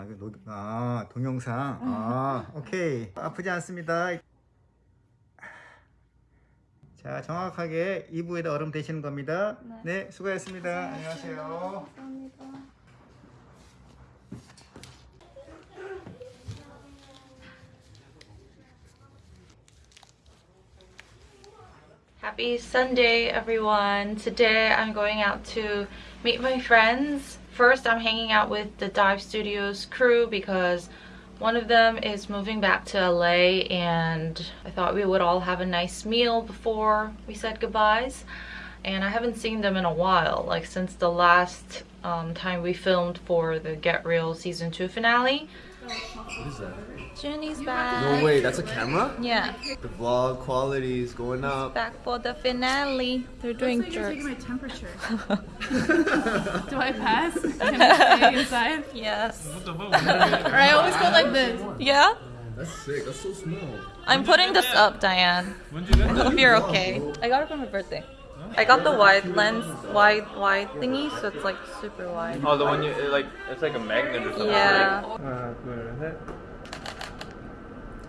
아 이거 노, 아 동영상. 아 오케이 아프지 않습니다. 자 정확하게 2부에다 얼음 대시는 겁니다. 네. 네, 수고하셨습니다. 안녕하세요. 감사합니다. Happy Sunday, everyone. Today I'm going out to meet my friends. First, I'm hanging out with the Dive Studios crew because one of them is moving back to LA and I thought we would all have a nice meal before we said goodbyes. And I haven't seen them in a while, like since the last um, time we filmed for the Get Real season 2 finale. What is that? Junny's back. No way, that's a camera? Yeah, The vlog quality is going up. back for the finale. They're doing Looks like you're jerks. taking my temperature. Do I pass? Can I stay inside? Yes. Or I always go like this. Yeah? Oh, that's sick, that's so small. I'm putting this up, Diane. I hope you're okay. I got it for my birthday. I got the wide lens, wide, wide thingy, so it's like super wide. Oh, the one you like? It's like a magnet or something. Yeah. 하나, 둘, 셋.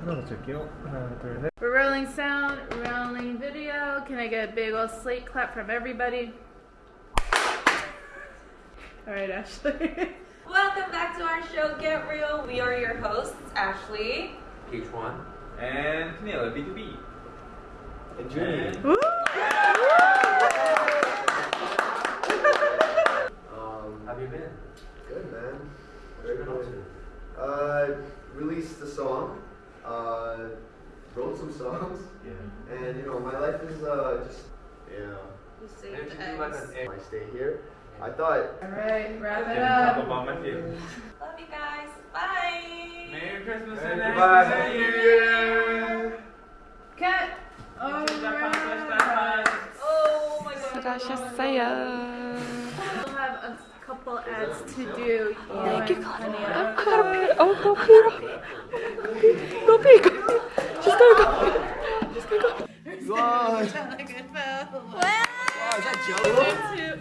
하나 더 찰게요. 하나, 둘, 셋. We're rolling sound, rolling video. Can I get a big old slate clap from everybody? All right, Ashley. Welcome back to our show, Get Real. We are your hosts, Ashley. H1 and Camila B2B. And Junny. Um, Have you been? good man. Very good. Uh, released a song. Uh, wrote some songs. Yeah. And you know, my life is uh just yeah. You Why don't you do like an egg? I stay here. I thought All right, wrap it Talk up. about my favorite. Love you guys. Bye. Merry Christmas Merry and Christmas Happy New New Year. Cut. All right. Oh my god. We'll have a couple ads to do. Thank you, Honey. I gotta pee. Oh, go pee. Go pee. Go pee. She's gonna go. She's gonna go. Wow, is Like it fell. that Jello?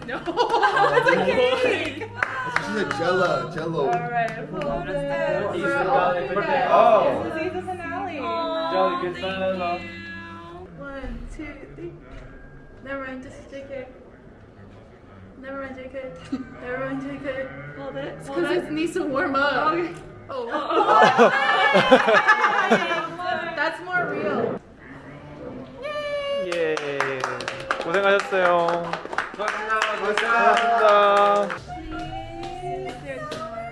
No, it's a cake. This is a Jello, Jello. All right, hold it. Easter For all holiday you birthday. guys. Oh. This is the finale. Jolly good son. One, two, three. Never mind, just JK. Never mind, JK. Never mind, JK. Hold it. It's because it needs to warm up. Oh. That's more real. 예. 고생하셨어요. Goodbye. 고생하셨습니다.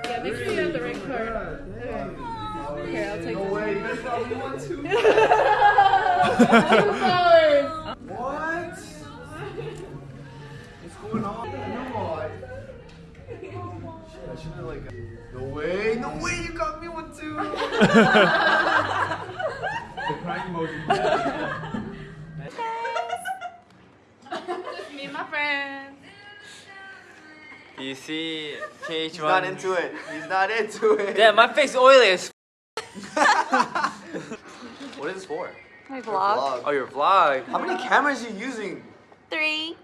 Yeah, make sure you have the right card. Here, I'll take No way, you guys got me one too. Two should have like. No way, no way, you got me one too. The crying emoji. Just me and my friends. You see KH1. He's not into it. He's not into it. Damn, my face oily as. What is this for? My Vlog. Oh, your vlog. How many cameras are you using? Three.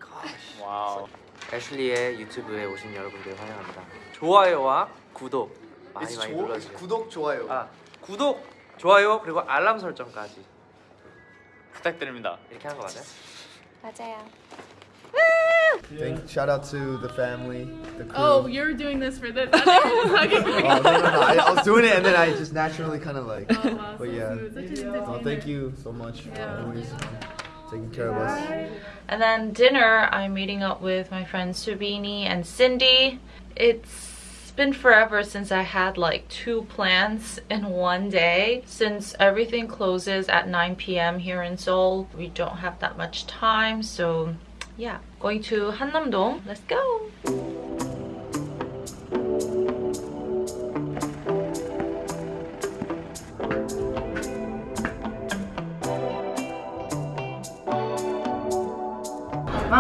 와우. 애슐리의 유튜브에 오신 여러분들 환영합니다. 좋아요와 구독 많이 It's 많이 조- 눌러주세요. 구독 좋아요. 아 구독, 좋아요 그리고 알람 설정까지 부탁드립니다. 이렇게 하는 거 맞아요? 맞아요. Thank, shout out to the family, the crew. Oh, you're doing this for this. I thought you were just hugging me. Oh, no, no, no. I, I was doing it and then I just naturally kind of like. Oh, wow, But so yeah. smooth. Such an No, entertainer. thank you so much for always taking care of us. And then dinner, I'm meeting up with my friends Subini and Cindy. It's been forever since I had like two plans in one day. Since everything closes at 9 p.m. here in Seoul, we don't have that much time. So yeah, going to Hannam-dong. Let's go.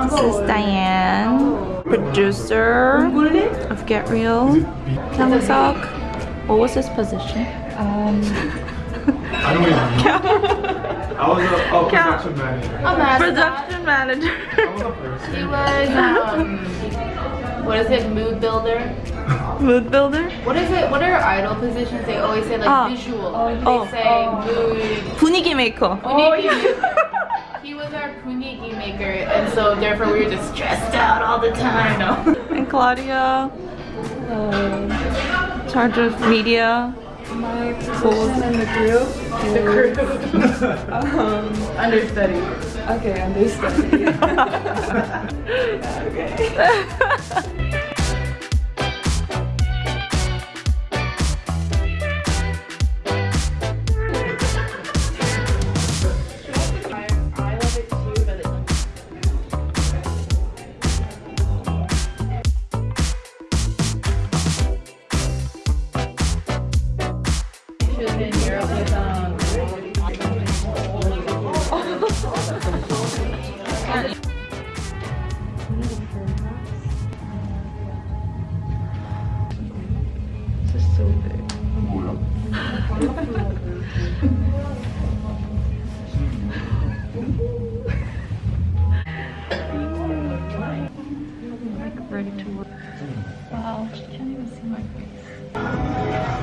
This is Diane, producer of Get Real. Kyung-seok. What was his position? Um, I don't even know. I was a oh, production manager. A mascot. Production manager. I was a person. He was um, what is it? Mood builder. Mood builder. What is it? What are idol positions? They always say like Ah. visual. Oh. They say mood. 분위기 메이커. Puniki. He our puniki maker, and so therefore we were just stressed out all the time. No. And Claudia. Uh, charge of media. My position in the group The crew. um, Understudy. okay, understudy. I Like ready to work. Wow, she can't even see my face.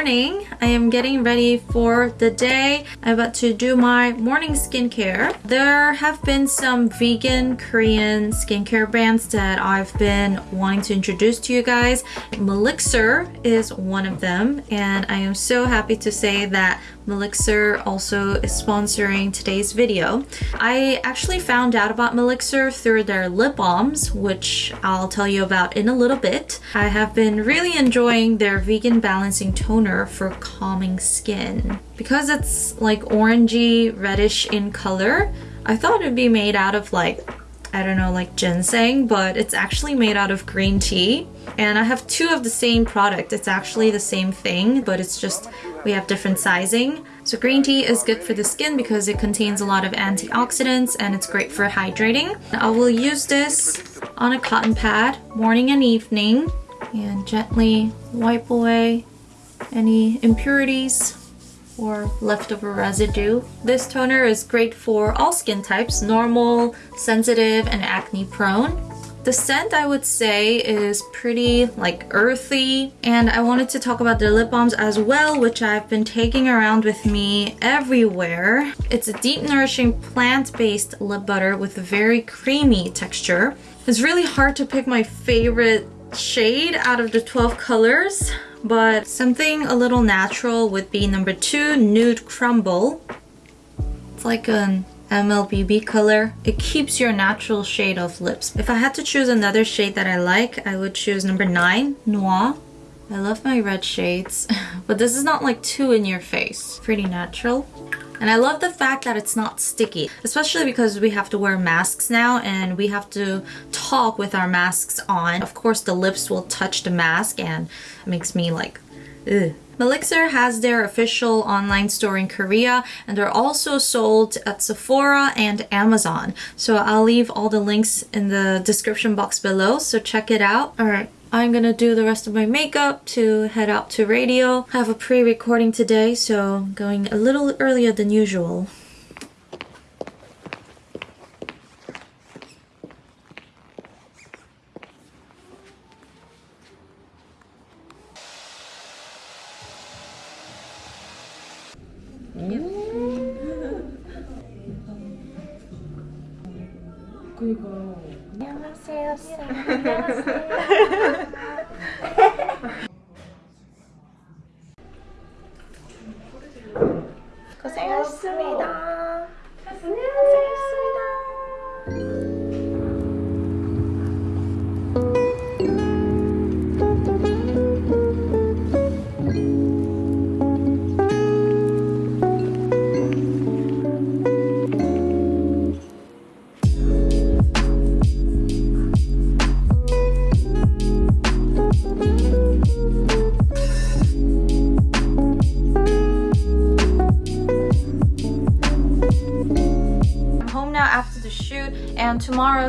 Morning. I am getting ready for the day. I'm about to do my morning skincare. There have been some vegan Korean skincare brands that I've been wanting to introduce to you guys. Melixir is one of them, and I am so happy to say that Melixir also is sponsoring today's video. I actually found out about Melixir through their lip balms, which I'll tell you about in a little bit. I have been really enjoying their vegan balancing toner for calming skin. Because it's like orangey reddish in color, I thought it'd be made out of like I don't know, like ginseng, but it's actually made out of green tea. And I have two of the same product. It's actually the same thing, but it's just we have different sizing. So green tea is good for the skin because it contains a lot of antioxidants and it's great for hydrating. I will use this on a cotton pad morning and evening and gently wipe away any impurities or leftover residue. This toner is great for all skin types, normal, sensitive, and acne prone. The scent I would say is pretty like earthy and I wanted to talk about the lip balms as well which I've been taking around with me everywhere. It's a deep nourishing plant-based lip butter with a very creamy texture. It's really hard to pick my favorite shade out of the 12 colors but something a little natural would be number two, Nude Crumble. It's like an MLBB color. It keeps your natural shade of lips. If I had to choose another shade that I like, I would choose number nine, Noir. I love my red shades, but this is not like too in your face. Pretty natural. And I love the fact that it's not sticky, especially because we have to wear masks now and we have to talk with our masks on. Of course, the lips will touch the mask and it makes me like, ugh. Melixir has their official online store in Korea and they're also sold at Sephora and Amazon. So I'll leave all the links in the description box below, so check it out. Alright, I'm gonna do the rest of my makeup to head out to radio. I have a pre-recording today, so going a little earlier than usual. 고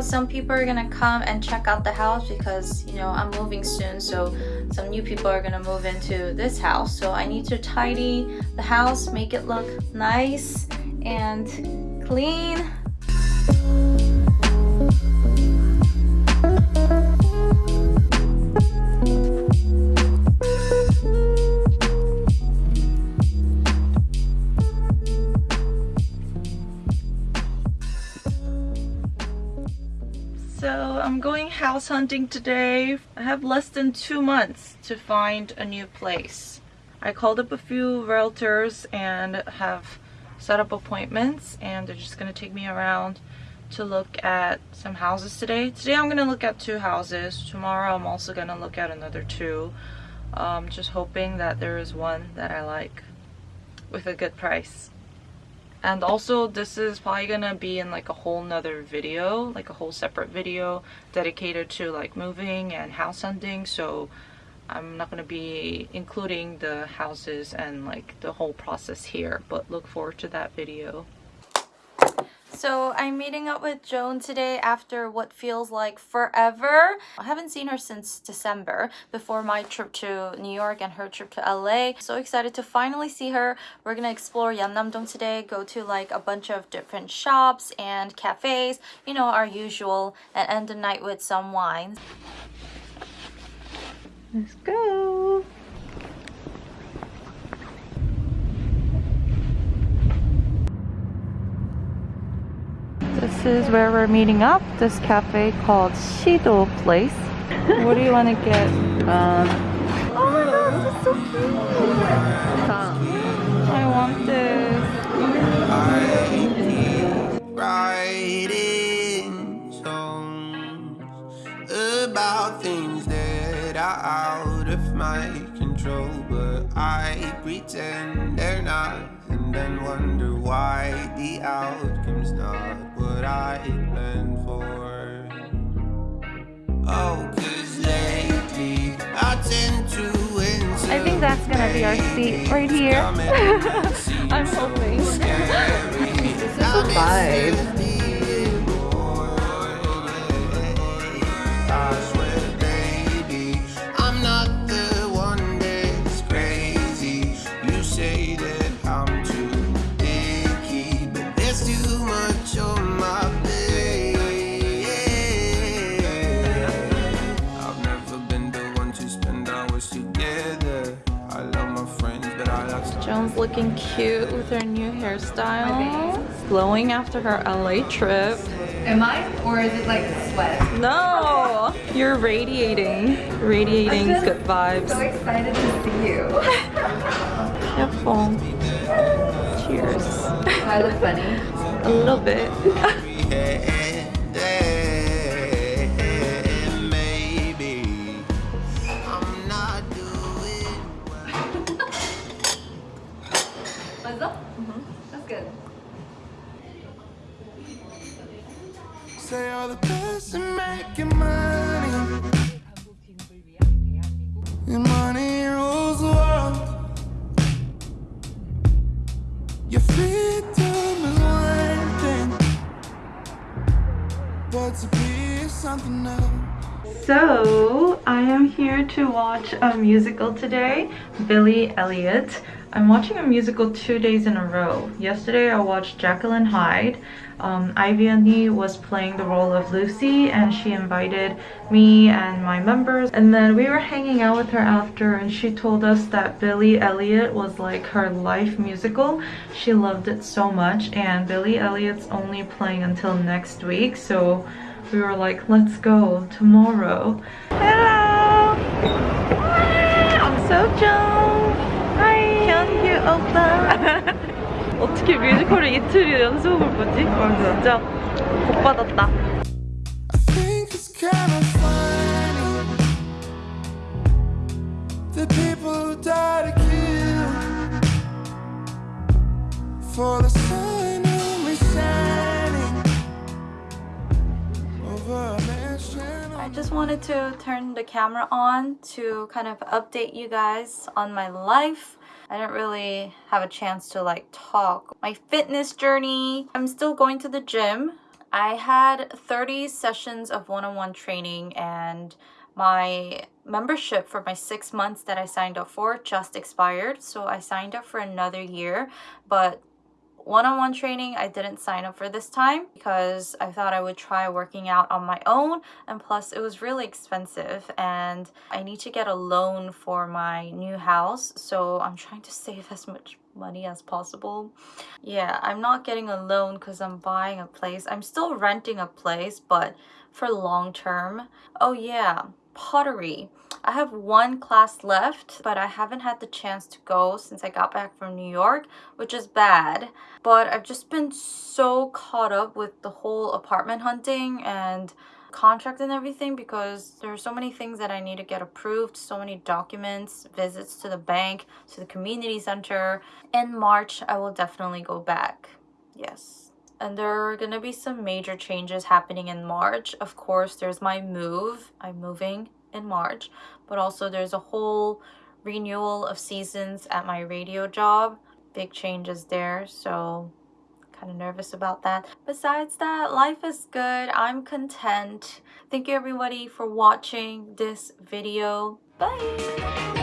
some people are gonna come and check out the house because you know I'm moving soon so some new people are gonna move into this house. So I need to tidy the house make it look nice and clean house hunting today. I have less than two months to find a new place. I called up a few realtors and have set up appointments and they're just gonna take me around to look at some houses today. Today I'm gonna look at two houses. Tomorrow I'm also gonna look at another two. Um, just hoping that there is one that I like with a good price and also this is probably gonna be in like a whole nother video like a whole separate video dedicated to like moving and house hunting. So I'm not gonna be including the houses and like the whole process here but look forward to that video so I'm meeting up with Joan today after what feels like forever. I haven't seen her since December before my trip to New York and her trip to LA. So excited to finally see her. We're gonna explore Yeonnam-dong today, go to like a bunch of different shops and cafes, you know, our usual, and end the night with some wines. Let's go! This is where we're meeting up. This cafe called Shido Place. what do you want to get? Um, oh my god, this is so cute! I want this. writing songs about things that are out of my control, but I pretend they're not, and then wonder why the outcome's not what I planned for. Oh, cause lately I tend to I think that's gonna be our seat right here. I'm hoping. This is a vibe. Like looking cute with her new hairstyle. Glowing after her LA trip. Am I? Or is it like sweat? No! You're radiating. Radiating I'm good vibes. So excited to see you. Careful. Cheers. I look funny. A little bit. So, I am here to watch a musical today, Billy Elliot. I'm watching a musical two days in a row. Yesterday I watched Jekyll and Hyde. Um, Ivy and Lee was playing the role of Lucy and she invited me and my members and then we were hanging out with her after and she told us that Billy Elliot was like her life musical. She loved it so much and Billy Elliot's only playing until next week so we were like, let's go tomorrow. Hello! Hi, I'm Sojong. Hi, 현규 오빠. 어떻게 뮤지컬을 이틀 연속을 보지? 와, 진짜 복 받았다. I think it's kind of funny the people who die to kill for the sun I just wanted to turn the camera on to kind of update you guys on my life. I didn't really have a chance to like talk. My fitness journey. I'm still going to the gym I had 30 sessions of one-on-one training and my membership for my six months that I signed up for just expired. So I signed up for another year, but one-on-one training I didn't sign up for this time because I thought I would try working out on my own and plus it was really expensive and I need to get a loan for my new house so I'm trying to save as much money as possible. Yeah, I'm not getting a loan because I'm buying a place. I'm still renting a place but for long term. Oh yeah, pottery. I have one class left, but I haven't had the chance to go since I got back from New York, which is bad. But I've just been so caught up with the whole apartment hunting and contract and everything because there are so many things that I need to get approved, so many documents, visits to the bank, to the community center. In March, I will definitely go back. Yes. And there are going to be some major changes happening in March. Of course, there's my move. I'm moving in March, but also there's a whole renewal of seasons at my radio job. Big changes there, so kind of nervous about that. Besides that, life is good. I'm content. Thank you everybody for watching this video. Bye!